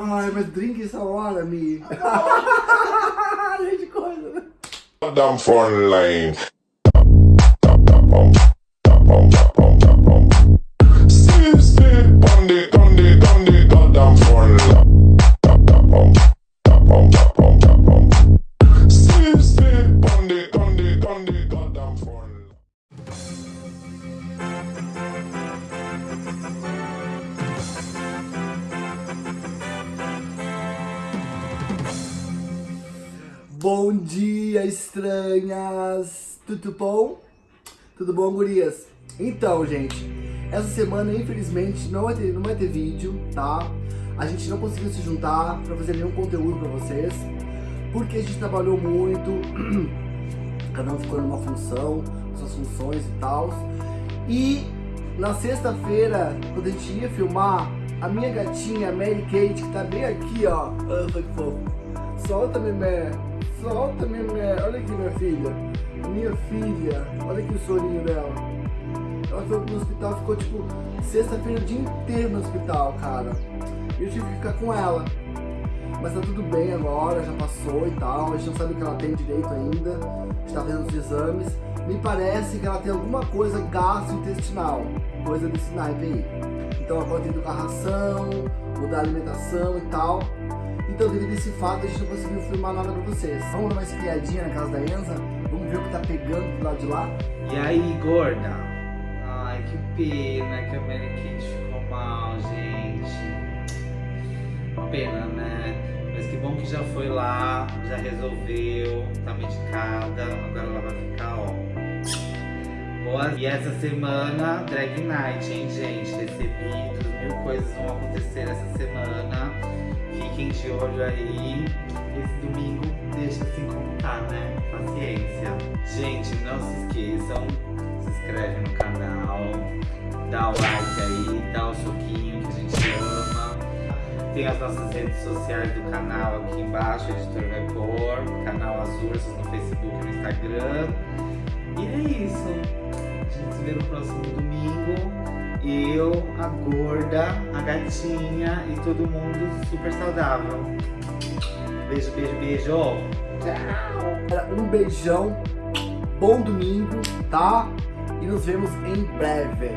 Ai, mas drink essa hora, Mi. de coisa, né? Damn phone line. Bom dia, estranhas! Tudo bom? Tudo bom, gurias? Então, gente, essa semana, infelizmente, não vai ter, não vai ter vídeo, tá? A gente não conseguiu se juntar pra fazer nenhum conteúdo pra vocês, porque a gente trabalhou muito, cada um ficou numa função, suas funções e tal. E na sexta-feira, quando a gente ia filmar, a minha gatinha, Mary Kate, que tá bem aqui, ó. Ah, que fofo. Solta, Memé. Solta, Memé. Olha aqui, minha filha. Minha filha. Olha aqui o sorinho dela. Ela foi pro hospital, ficou tipo sexta-feira o dia inteiro no hospital, cara. E eu tive que ficar com ela. Mas tá tudo bem agora, já passou e tal. A gente não sabe o que ela tem direito ainda. A gente tá fazendo os exames. Me parece que ela tem alguma coisa gastrointestinal. Coisa desse naipe aí. Então agora tem que a ração, mudar a alimentação e tal. Então devido a esse fato a gente não conseguiu filmar nada pra vocês. Vamos dar uma espiadinha na casa da Enza? Vamos ver o que tá pegando do lado de lá? E aí, gorda? Ai, que pena que a Mary Kate já foi lá, já resolveu, tá medicada, agora ela vai ficar, ó. Boa. E essa semana, Drag Night, hein, gente? Recebidos, mil coisas vão acontecer essa semana. Fiquem de olho aí. Esse domingo deixa se contar, né? Paciência. Gente, não se esqueçam, se inscreve no canal, dá o like Tem as nossas redes sociais do canal aqui embaixo, editor pôr, canal As Ursas no Facebook e no Instagram. E é isso. A gente se vê no próximo domingo. Eu, a gorda, a gatinha e todo mundo super saudável. Beijo, beijo, beijo. Tchau. Um beijão, bom domingo, tá? E nos vemos em breve.